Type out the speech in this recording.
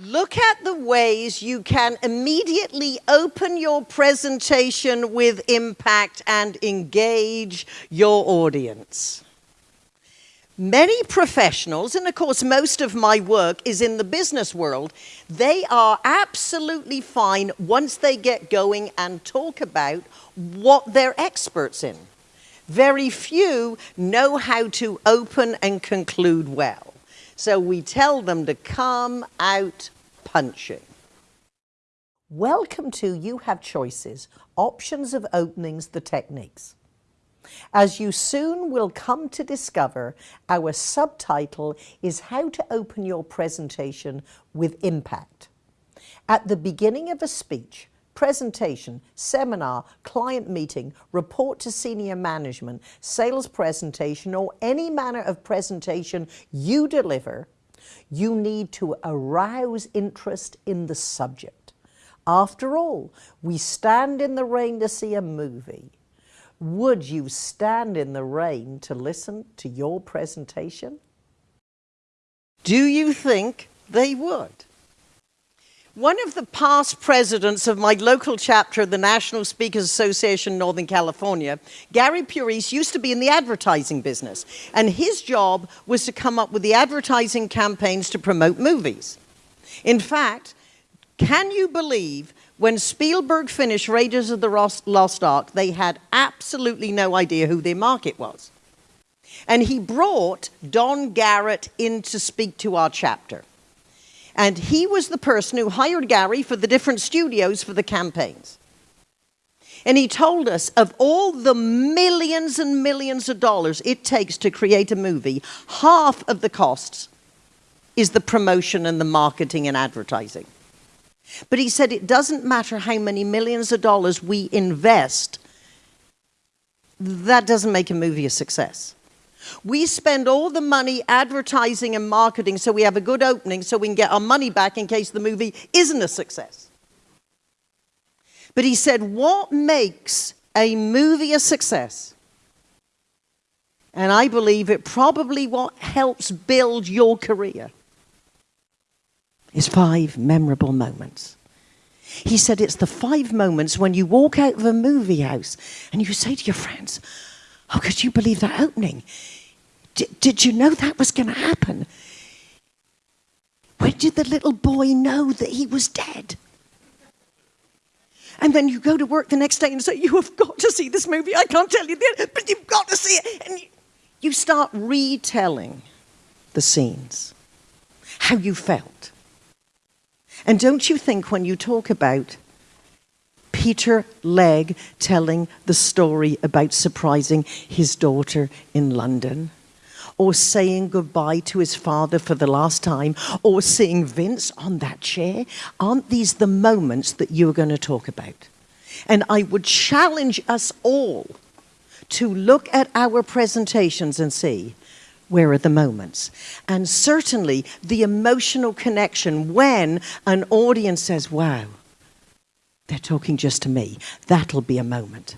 Look at the ways you can immediately open your presentation with impact and engage your audience. Many professionals, and of course most of my work is in the business world, they are absolutely fine once they get going and talk about what they're experts in. Very few know how to open and conclude well. So we tell them to come out punching. Welcome to You Have Choices, Options of Openings, the Techniques. As you soon will come to discover, our subtitle is How to Open Your Presentation with Impact. At the beginning of a speech, presentation, seminar, client meeting, report to senior management, sales presentation, or any manner of presentation you deliver, you need to arouse interest in the subject. After all, we stand in the rain to see a movie. Would you stand in the rain to listen to your presentation? Do you think they would? One of the past presidents of my local chapter of the National Speakers Association Northern California, Gary Puris, used to be in the advertising business. And his job was to come up with the advertising campaigns to promote movies. In fact, can you believe when Spielberg finished Raiders of the Lost Ark, they had absolutely no idea who their market was. And he brought Don Garrett in to speak to our chapter. And he was the person who hired Gary for the different studios for the campaigns. And he told us of all the millions and millions of dollars it takes to create a movie, half of the costs is the promotion and the marketing and advertising. But he said it doesn't matter how many millions of dollars we invest, that doesn't make a movie a success. We spend all the money advertising and marketing so we have a good opening so we can get our money back in case the movie isn't a success. But he said, what makes a movie a success? And I believe it probably what helps build your career is five memorable moments. He said it's the five moments when you walk out of a movie house and you say to your friends, Oh, could you believe that opening? did you know that was going to happen? When did the little boy know that he was dead? And then you go to work the next day and say, You have got to see this movie. I can't tell you this, but you've got to see it. And you start retelling the scenes, how you felt. And don't you think when you talk about Peter Legge telling the story about surprising his daughter in London, or saying goodbye to his father for the last time, or seeing Vince on that chair? Aren't these the moments that you're going to talk about? And I would challenge us all to look at our presentations and see where are the moments? And certainly the emotional connection when an audience says, wow, talking just to me. That'll be a moment.